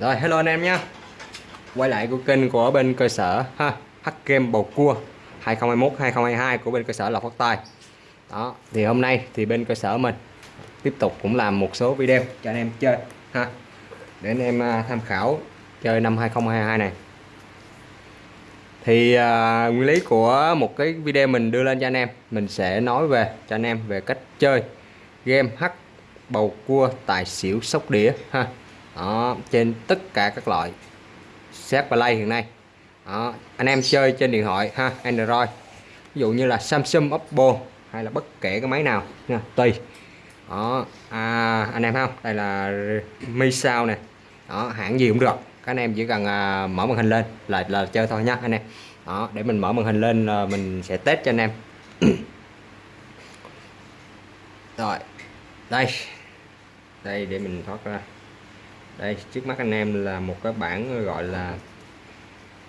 Rồi hello anh em nhé. Quay lại của kênh của bên cơ sở ha hắc Game Bầu Cua 2021-2022 của bên cơ sở Lộc Phát Tài. Đó thì hôm nay thì bên cơ sở mình tiếp tục cũng làm một số video cho anh em chơi ha Để anh em à, tham khảo chơi năm 2022 này. Thì à, nguyên lý của một cái video mình đưa lên cho anh em Mình sẽ nói về cho anh em về cách chơi game hắc Bầu Cua Tài Xỉu Sóc Đĩa ha đó, trên tất cả các loại set play hiện nay. Đó, anh em chơi trên điện thoại ha Android. Ví dụ như là Samsung Oppo hay là bất kể cái máy nào nha tùy đó à, anh em không? Đây là Mi Sao nè. Đó hãng gì cũng được. Các anh em chỉ cần à, mở màn hình lên là là chơi thôi nha anh em. Đó để mình mở màn hình lên là mình sẽ test cho anh em. Rồi đây. Đây để mình thoát ra đây, trước mắt anh em là một cái bảng gọi là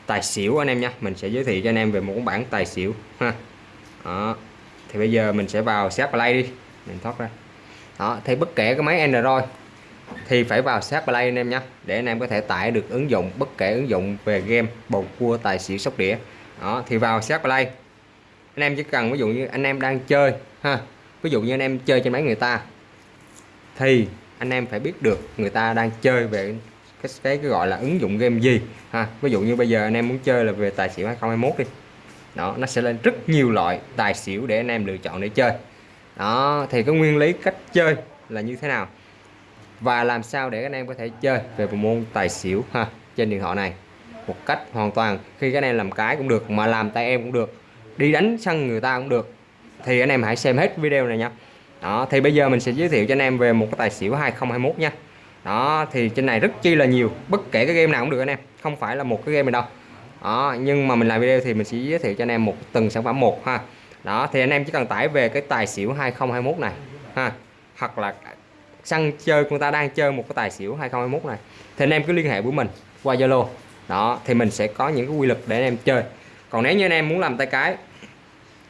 tài xỉu anh em nha. Mình sẽ giới thiệu cho anh em về một bảng tài xỉu, ha. Đó, thì bây giờ mình sẽ vào set play đi. Mình thoát ra. Đó, thì bất kể cái máy Android thì phải vào set play anh em nhé để anh em có thể tải được ứng dụng, bất kể ứng dụng về game, bầu cua, tài xỉu, sóc đĩa. Đó, thì vào set play. Anh em chỉ cần, ví dụ như anh em đang chơi, ha, ví dụ như anh em chơi trên máy người ta, thì anh em phải biết được người ta đang chơi về cái, cái, cái gọi là ứng dụng game gì ha. Ví dụ như bây giờ anh em muốn chơi là về tài xỉu 2021 đi. Đó nó sẽ lên rất nhiều loại tài xỉu để anh em lựa chọn để chơi. Đó thì cái nguyên lý cách chơi là như thế nào? Và làm sao để anh em có thể chơi về bộ môn tài xỉu ha trên điện thoại này? Một cách hoàn toàn khi các anh em làm cái cũng được mà làm tay em cũng được đi đánh sân người ta cũng được. Thì anh em hãy xem hết video này nha đó, thì bây giờ mình sẽ giới thiệu cho anh em về một cái tài xỉu 2021 nha. Đó, thì trên này rất chi là nhiều, bất kể cái game nào cũng được anh em, không phải là một cái game này đâu. Đó, nhưng mà mình làm video thì mình sẽ giới thiệu cho anh em một từng sản phẩm một ha. Đó, thì anh em chỉ cần tải về cái tài xỉu 2021 này, ha, hoặc là săn chơi, người ta đang chơi một cái tài xỉu 2021 này, thì anh em cứ liên hệ với mình qua Zalo. Đó, thì mình sẽ có những cái quy luật để anh em chơi. Còn nếu như anh em muốn làm tay cái,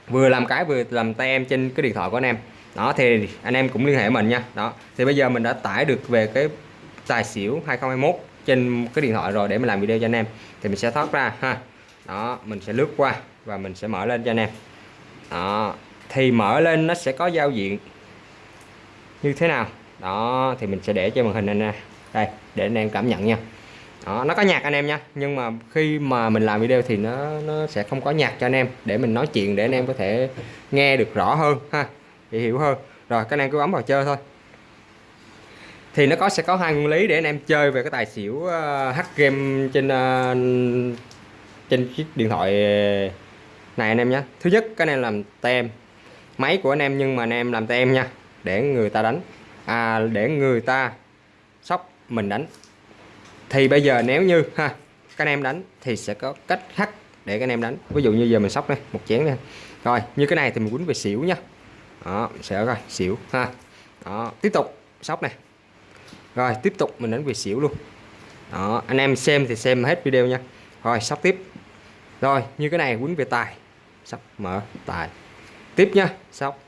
vừa làm cái vừa làm tay em trên cái điện thoại của anh em đó, thì anh em cũng liên hệ mình nha. Đó, thì bây giờ mình đã tải được về cái tài xỉu 2021 trên cái điện thoại rồi để mình làm video cho anh em. Thì mình sẽ thoát ra, ha. Đó, mình sẽ lướt qua và mình sẽ mở lên cho anh em. Đó, thì mở lên nó sẽ có giao diện như thế nào? Đó, thì mình sẽ để cho màn hình anh đây, để anh em cảm nhận nha. Đó, nó có nhạc anh em nha, nhưng mà khi mà mình làm video thì nó nó sẽ không có nhạc cho anh em để mình nói chuyện để anh em có thể nghe được rõ hơn, ha dễ hiểu hơn. Rồi các anh em cứ bấm vào chơi thôi. Thì nó có sẽ có hai nguyên lý để anh em chơi về cái tài xỉu uh, game trên uh, trên chiếc điện thoại này anh em nhé. Thứ nhất cái này làm tem. Máy của anh em nhưng mà anh em làm tem nha để người ta đánh. À để người ta sóc mình đánh. Thì bây giờ nếu như ha các anh em đánh thì sẽ có cách hack để các anh em đánh. Ví dụ như giờ mình sóc đây một chén đây rồi như cái này thì mình quýnh về xỉu nha đó sẽ rồi xỉu, ha. Đó, tiếp tục, sóc này. Rồi, tiếp tục mình đánh về xỉu luôn. Đó, anh em xem thì xem hết video nha. Rồi, sóc tiếp. Rồi, như cái này quýnh về tài. Sóc, mở, tài. Tiếp nha, sóc.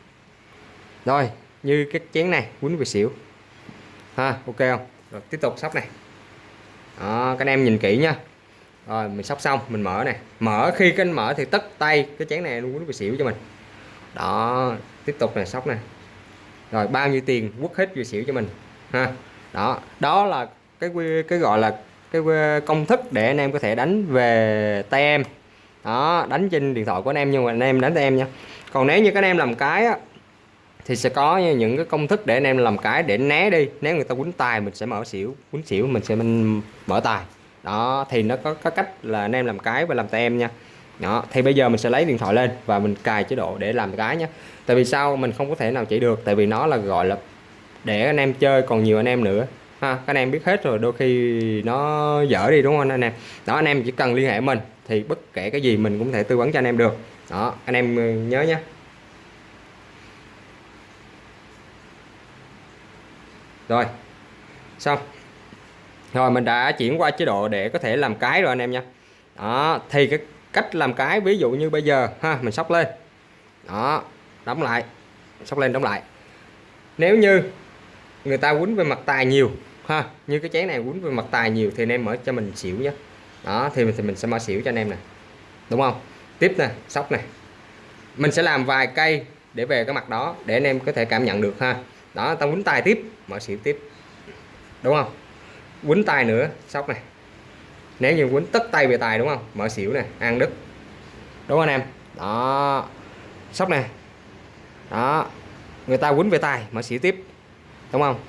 Rồi, như cái chén này quýnh về xỉu. Ha, ok không? Rồi, tiếp tục sóc này. Đó, các anh em nhìn kỹ nha. Rồi, mình sóc xong, mình mở này. Mở, khi cái anh mở thì tất tay cái chén này luôn quýnh về xỉu cho mình. Đó tiếp tục này sóc này rồi bao nhiêu tiền quất hết về xỉu cho mình ha. Đó đó là cái cái gọi là cái ờ, công thức để anh em có thể đánh về tay em. Đó đánh trên điện thoại của anh em nhưng mà anh em đánh tay em nha. Còn nếu như các anh em làm cái á, thì sẽ có những cái công thức để anh em làm cái để né đi. Nếu người ta quýnh tài mình sẽ mở xỉu quýnh xỉu mình sẽ mình mở tài. Đó thì nó có, có cách là anh em làm cái và làm tay em nha đó, thì bây giờ mình sẽ lấy điện thoại lên và mình cài chế độ để làm cái nhé tại vì sao mình không có thể nào chỉ được? Tại vì nó là, gọi là, để anh em chơi, còn nhiều anh em nữa. Ha, các anh em biết hết rồi, đôi khi nó dở đi, đúng không anh em? Đó, anh em chỉ cần liên hệ mình thì bất kể cái gì mình cũng thể tư vấn cho anh em được. Đó, anh em ờ, nhớ nhé rồi, xong. Rồi, mình đã chuyển qua chế độ để có thể làm cái rồi anh em nha đó, thì cái cách làm cái, ví dụ như bây giờ, ha, mình sóc lên. Đó, đóng lại, sóc lên, đóng lại. Nếu như người ta quýnh về mặt tài nhiều, ha, như cái chén này quýnh về mặt tài nhiều thì anh em mở cho mình xỉu nhé. Đó, thì mình thì mình sẽ mở xỉu cho anh em nè. Đúng không? Tiếp nè, sóc này mình sẽ làm vài cây để về cái mặt đó, để anh em có thể cảm nhận được, ha. Đó tao quýnh tài tiếp, mở xỉu tiếp. Đúng không? Quýnh tài nữa, sóc này nếu như quýnh tất tay về tài đúng không? Mở xỉu nè ăn đứt. Đúng không anh em? Đó. Sóc nè. Đó. Người ta quýnh về tài mở xỉu tiếp. Đúng không?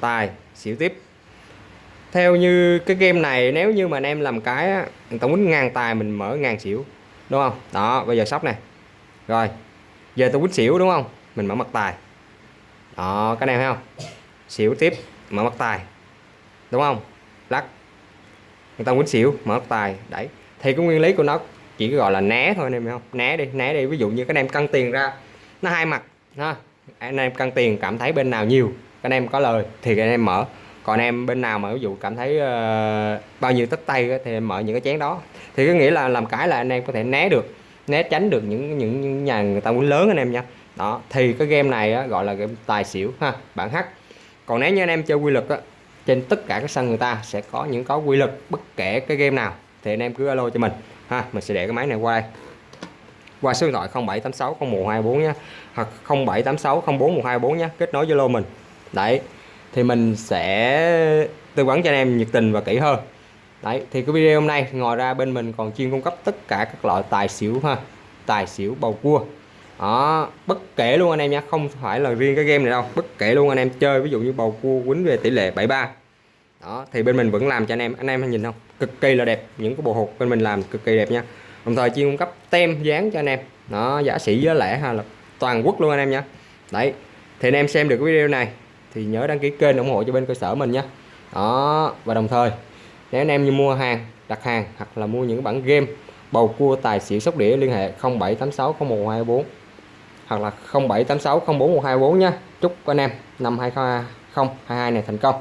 Tài xỉu tiếp. Theo như cái game này nếu như mà anh em làm cái á, người ta quýnh ngang tài mình mở ngang xỉu. Đúng không? Đó bây giờ sóc này rồi giờ tôi quýnh xỉu đúng không? Mình mở mặt tài. Đó cái này thấy không? Xỉu tiếp mở mặt tài. Đúng không? Lắc người ta quýnh xỉu mở tài đẩy. Thì cái nguyên lý của nó chỉ gọi là né thôi anh em hiểu không? Né đi né đi. Ví dụ như các em cân tiền ra nó hai mặt ha? Anh em cân tiền cảm thấy bên nào nhiều các anh em có lời thì các anh em mở. Còn em bên nào mà ví dụ cảm thấy uh, bao nhiêu tất tay thì em mở những cái chén đó. Thì có nghĩa là làm cái là anh em có thể né được né tránh được những những nhà người ta muốn lớn anh em nha. Đó thì cái game này á, gọi là game tài xỉu ha? Bản h còn nếu như anh em chơi quy luật á, trên tất cả các sân người ta sẽ có những có quy lực bất kể cái game nào. Thì anh em cứ alo cho mình. Ha, mình sẽ để cái máy này qua đây. Qua số điện thoại 0786 0124 nhé hoặc 0786 04124 nhé kết nối Zalo mình. Đấy, thì mình sẽ tư vấn cho anh em nhiệt tình và kỹ hơn. Đấy, thì cái video hôm nay ngoài ra bên mình còn chuyên cung cấp tất cả các loại tài xỉu ha. Tài xỉu bầu cua đó, bất kể luôn anh em nhé không phải là riêng cái game này đâu, bất kể luôn anh em chơi, ví dụ như bầu cua quýnh về tỷ lệ 73 đó, thì bên mình vẫn làm cho anh em anh em nhìn không? Cực kỳ là đẹp, những cái bộ hột bên mình làm cực kỳ đẹp nha. Đồng thời chuyên cung cấp tem dán cho anh em. Nó giả sĩ giá lẻ hay là toàn quốc luôn anh em nhé đấy, thì anh em xem được cái video này, thì nhớ đăng ký kênh ủng hộ cho bên cơ sở mình nhé đó, và đồng thời, nếu anh em như mua hàng, đặt hàng hoặc là mua những bản game, bầu cua tài xỉu sóc đĩa liên hệ 0786 0124 hoặc là 0786 04 124 nha chúc anh em năm 2022 này thành công.